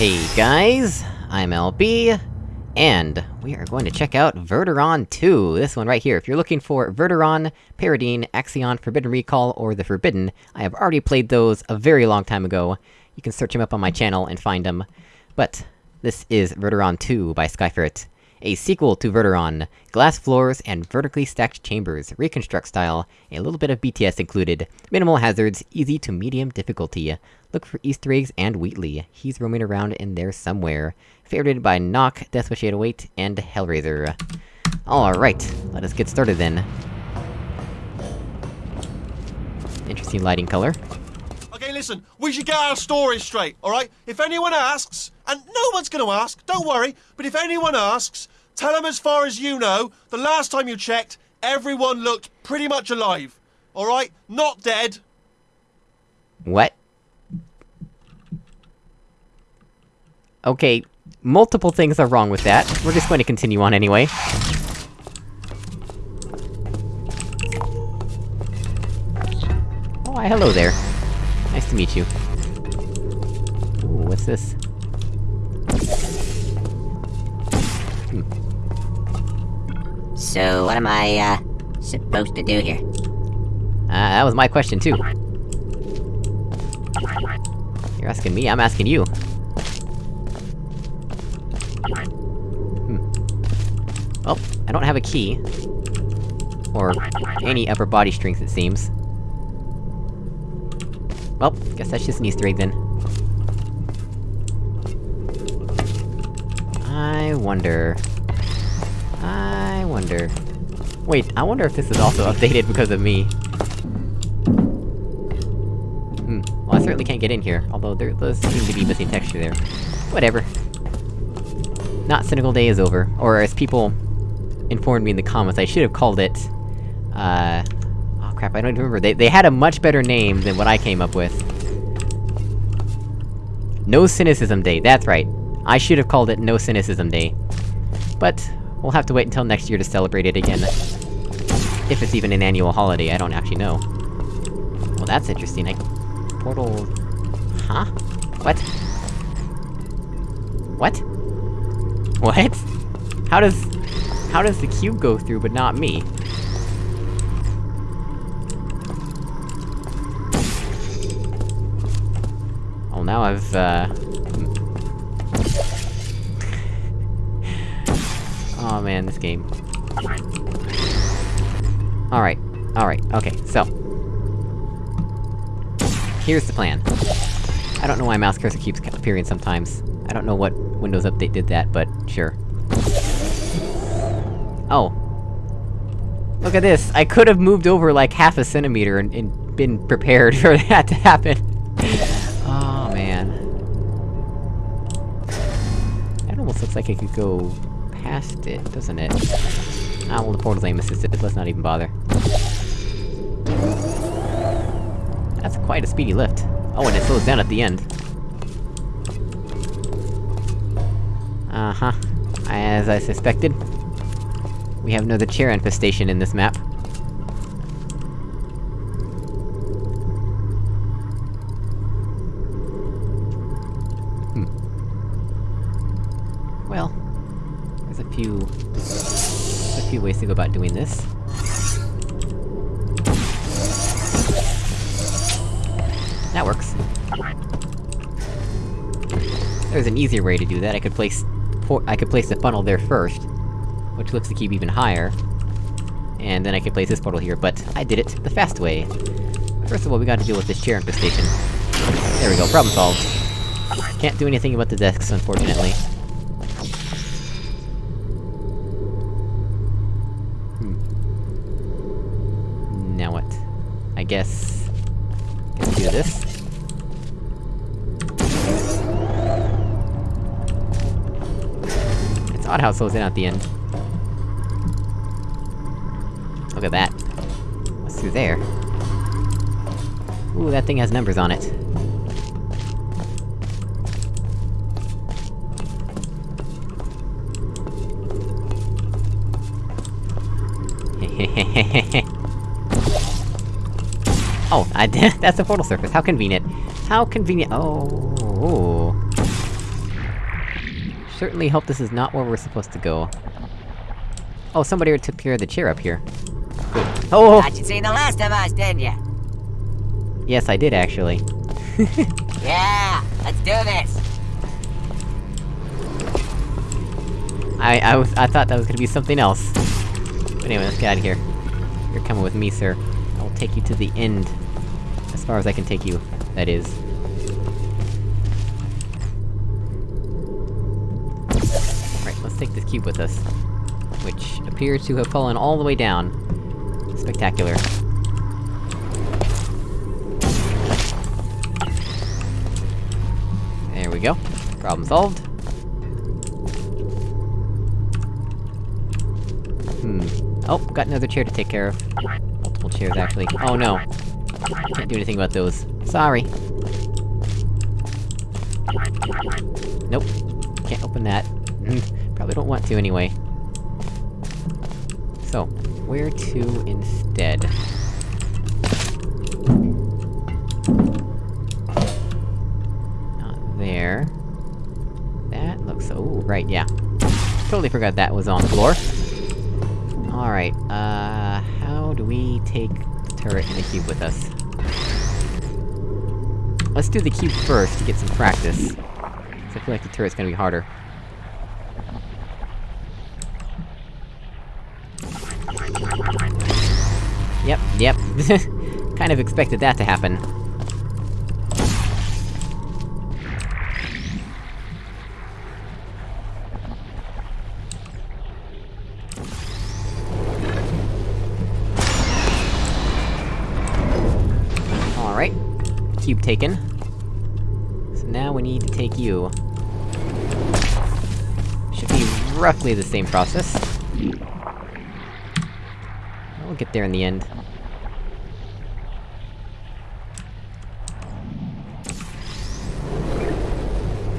Hey guys, I'm LB, and we are going to check out Verduran 2, this one right here. If you're looking for Verduran, Paradine, Axion, Forbidden Recall, or The Forbidden, I have already played those a very long time ago. You can search them up on my channel and find them. But, this is Verduran 2 by Skyferret. A sequel to Verduran. Glass floors and vertically stacked chambers, reconstruct style, a little bit of BTS included, minimal hazards, easy to medium difficulty. Look for easter eggs and Wheatley, he's roaming around in there somewhere. Favorited by Nock, Deathwish 808, and Hellraiser. Alright, let us get started then. Interesting lighting color. Okay, listen, we should get our story straight, alright? If anyone asks, and no one's gonna ask, don't worry, but if anyone asks, tell them as far as you know, the last time you checked, everyone looked pretty much alive. Alright? Not dead. What? Okay, multiple things are wrong with that. We're just going to continue on anyway. Oh, hi, hello there. Nice to meet you. Ooh, what's this? So, what am I, uh, supposed to do here? Uh, that was my question too. You're asking me, I'm asking you. I don't have a key. Or any upper body strength, it seems. Well, guess that's just an easter egg then. I wonder... I wonder... Wait, I wonder if this is also updated because of me. Hmm, well I certainly can't get in here, although there does seem to be missing texture there. Whatever. Not Cynical Day is over, or as people informed me in the comments, I should have called it... Uh... Oh crap, I don't remember. They- they had a much better name than what I came up with. No Cynicism Day, that's right. I should have called it No Cynicism Day. But, we'll have to wait until next year to celebrate it again. If it's even an annual holiday, I don't actually know. Well, that's interesting, I... Portal... Huh? What? What? What? How does... How does the cube go through, but not me? Well, now I've, uh... oh man, this game. Alright, alright, okay, so... Here's the plan. I don't know why mouse cursor keeps appearing sometimes. I don't know what Windows Update did that, but sure. Oh. Look at this! I could've moved over like half a centimeter and, and been prepared for that to happen. oh, man. That almost looks like I could go past it, doesn't it? Ah, well the portal's aim assisted, let's not even bother. That's quite a speedy lift. Oh, and it slows down at the end. Uh-huh. As I suspected. We have another chair infestation in this map. Hmm. Well... There's a few... There's a few ways to go about doing this. That works. There's an easier way to do that, I could place... I could place the funnel there first, which lifts the cube even higher. And then I could place this portal here, but I did it the fast way. First of all, we gotta deal with this chair infestation. There we go, problem solved. Can't do anything about the desks, unfortunately. Hmm. Now what? I guess... Do this. It's odd how it slows in at the end. Through there? Ooh, that thing has numbers on it. oh, I did- that's a portal surface, how convenient. How convenient- oh... certainly hope this is not where we're supposed to go. Oh, somebody took care of the chair up here. Good. Oh! Thought you'd seen the last of us, didn't you? Yes, I did actually. Yeah, let's do this. I- I was- I thought that was gonna be something else. But anyway, let's get out of here. You're coming with me, sir. I will take you to the end. As far as I can take you, that is. Right, let's take this cube with us. Which appears to have fallen all the way down. Spectacular. There we go. Problem solved. Hmm. Oh, got another chair to take care of. Multiple chairs, actually. Oh no. Can't do anything about those. Sorry. Nope. Can't open that. Probably don't want to anyway. So, where to instead? Not there. That looks- oh, right, yeah. Totally forgot that was on the floor. Alright, uh... How do we take the turret and the cube with us? Let's do the cube first to get some practice. I feel like the turret's gonna be harder. Yep, yep. kind of expected that to happen. Alright. Cube taken. So now we need to take you. Should be roughly the same process. We'll get there in the end.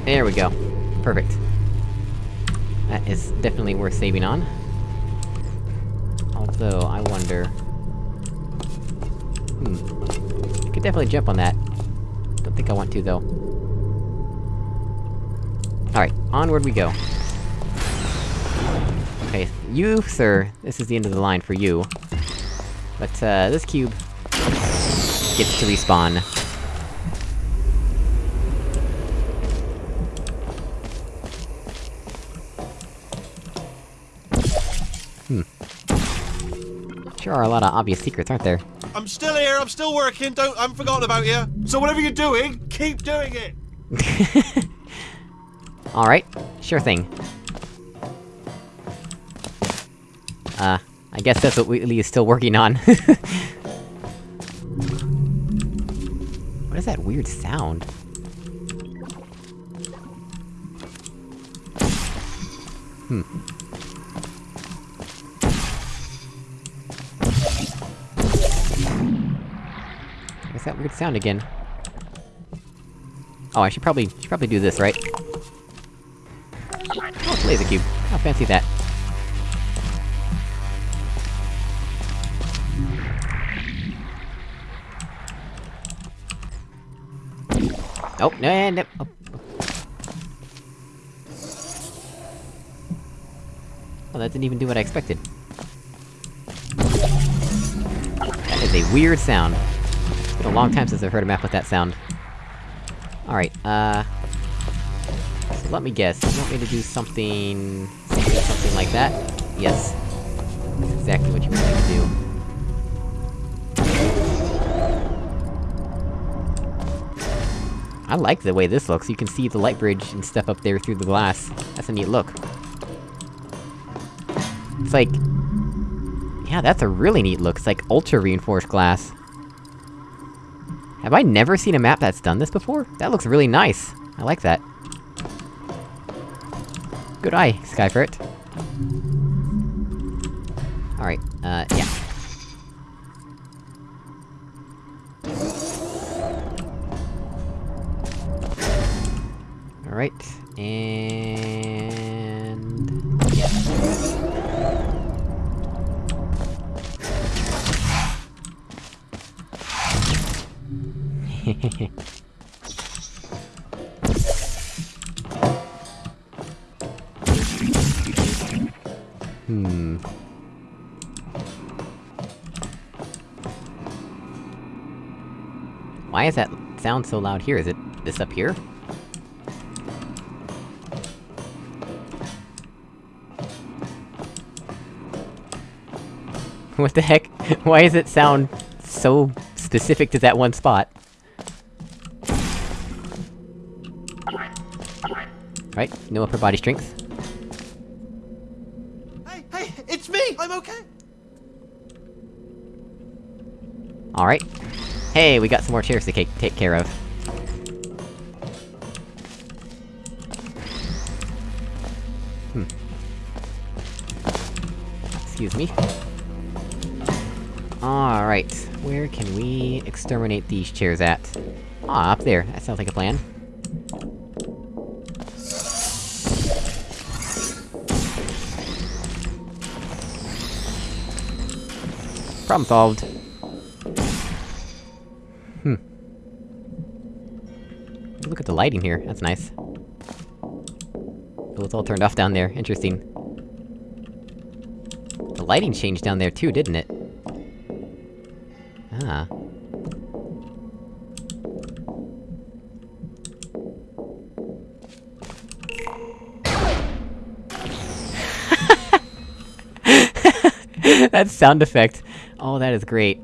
There we go. Perfect. That is definitely worth saving on. Although, I wonder... Hmm. I could definitely jump on that. Don't think I want to, though. Alright, onward we go. Okay, you, sir, this is the end of the line for you. But, uh, this cube... gets to respawn. Hmm. Sure are a lot of obvious secrets, aren't there? I'm still here, I'm still working, don't- I haven't forgotten about you. So whatever you're doing, keep doing it! Alright, sure thing. Uh, I guess that's what Wheatley is still working on. what is that weird sound? What's that weird sound again? Oh, I should probably- should probably do this, right? Oh, it's laser cube. How fancy that. Oh, no, no, uh, oh. Well, that didn't even do what I expected. That is a weird sound. Been a long time since I've heard a map with that sound. Alright, uh... So let me guess, you want me to do something... something, something like that? Yes. That's exactly what you want me to do. I like the way this looks, you can see the light bridge and stuff up there through the glass. That's a neat look. It's like... Yeah, that's a really neat look, it's like ultra-reinforced glass. Have I never seen a map that's done this before? That looks really nice. I like that. Good eye, Skyferret. Alright, uh, yeah. Why is that sound so loud here? Is it this up here? What the heck? Why does it sound so specific to that one spot? Right, no upper body strength. Hey, hey, it's me! I'm okay! Alright. Hey, we got some more chairs to ca- take care of. Hmm. Excuse me. Alright, where can we exterminate these chairs at? Ah, up there, that sounds like a plan. Problem solved. At the lighting here, that's nice. It's all turned off down there, interesting. The lighting changed down there too, didn't it? Ah. that sound effect. Oh, that is great.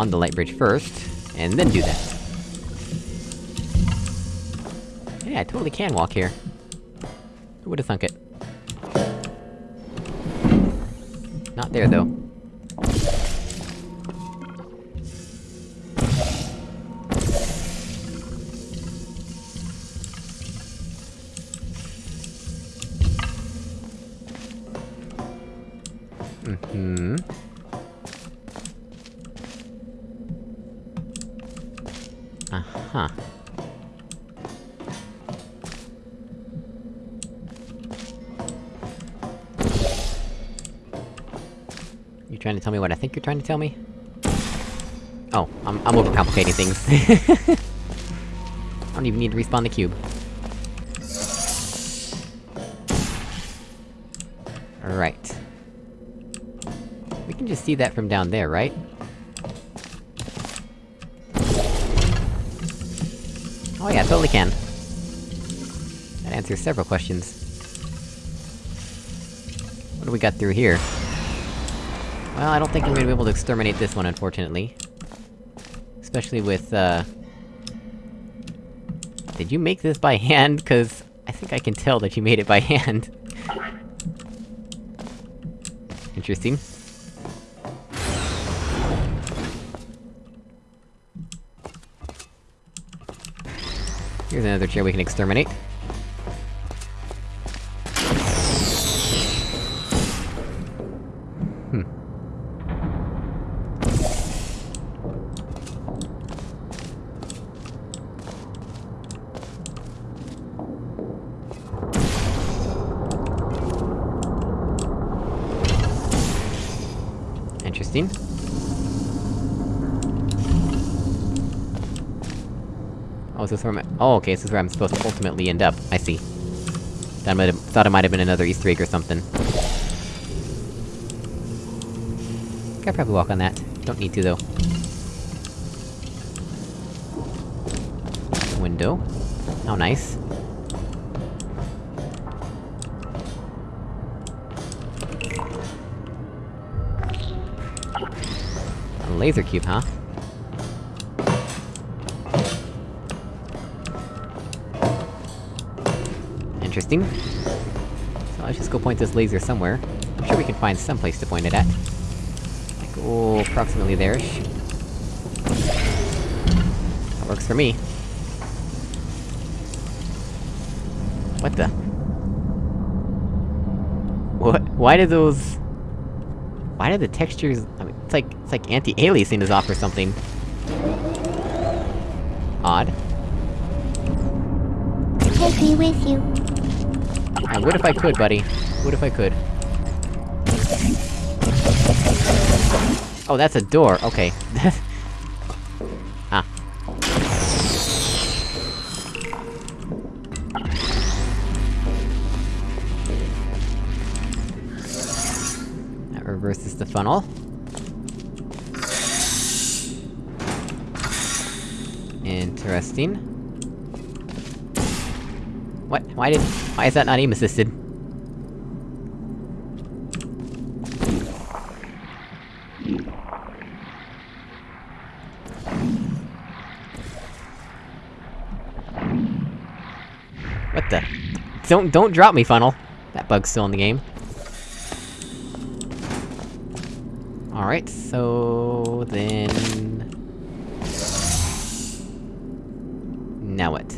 On the light bridge first, and then do that. Yeah, I totally can walk here. Who would've thunk it? Not there, though. You trying to tell me what I think you're trying to tell me? Oh, I'm- I'm overcomplicating things. I don't even need to respawn the cube. Right. We can just see that from down there, right? Oh yeah, totally can. That answers several questions. What do we got through here? Well, I don't think I'm gonna be able to exterminate this one, unfortunately. Especially with, uh... Did you make this by hand? Cause... I think I can tell that you made it by hand. Interesting. Here's another chair we can exterminate. Interesting. Oh, is this where I'm- Oh, okay, this is where I'm supposed to ultimately end up. I see. That might have- thought it might have been another Easter egg or something. Could probably walk on that. Don't need to, though. Window. How nice. Laser cube, huh? Interesting. So let's just go point this laser somewhere. I'm sure we can find some place to point it at. Like, oh, approximately there-ish. That works for me. What the? What? Why did those... Why did the textures... It's like- anti-aliasing is off or something. Odd. Take me with you. I would if I could, buddy. What if I could? Oh, that's a door, okay. ah. That reverses the funnel. Interesting. What? Why did- why is that not aim assisted? What the? Don't- don't drop me, funnel! That bug's still in the game. Alright, so... then... Now what?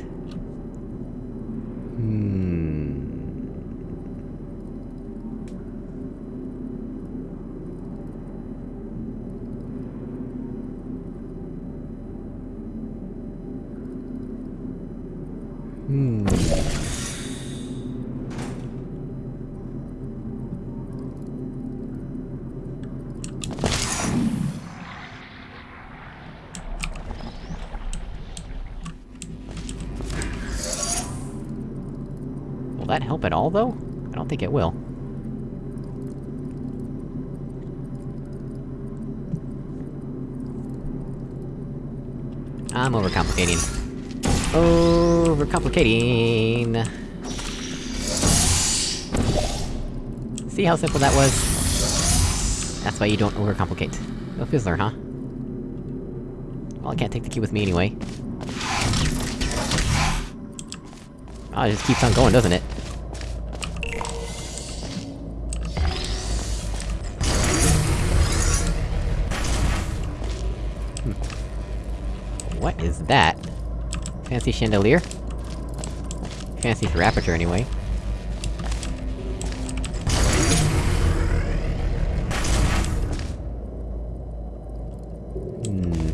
Hmm... Hmm... that help at all, though? I don't think it will. I'm overcomplicating. Overcomplicating! See how simple that was? That's why you don't overcomplicate. No Fizzler, huh? Well, I can't take the key with me anyway. Oh, it just keeps on going, doesn't it? That? Fancy chandelier? Fancy for aperture, anyway. Hmm...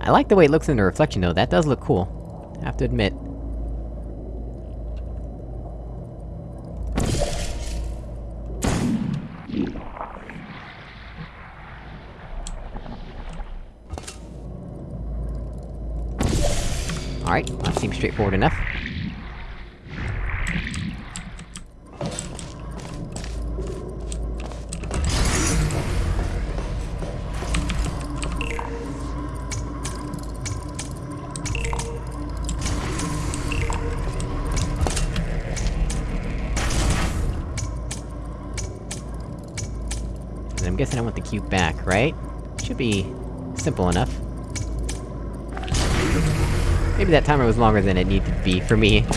I like the way it looks in the reflection, though, that does look cool. I have to admit. Straightforward enough. I'm guessing I want the cube back, right? Should be... simple enough. Maybe that timer was longer than it needed to be, for me.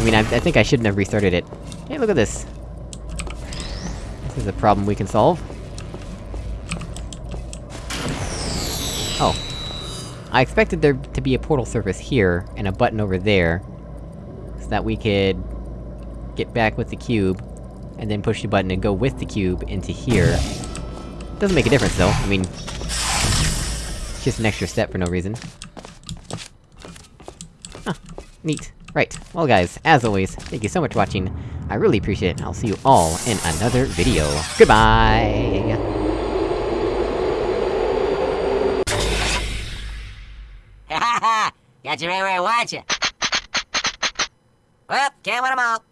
I mean, I, I think I shouldn't have restarted it. Hey, look at this! This is a problem we can solve. Oh. I expected there to be a portal surface here, and a button over there, so that we could... get back with the cube, and then push the button and go with the cube into here. Doesn't make a difference, though, I mean... It's just an extra step for no reason. Neat. Right. Well guys, as always, thank you so much for watching. I really appreciate it, and I'll see you all in another video. Goodbye! Got you right where I want you. Well, can't win 'em all.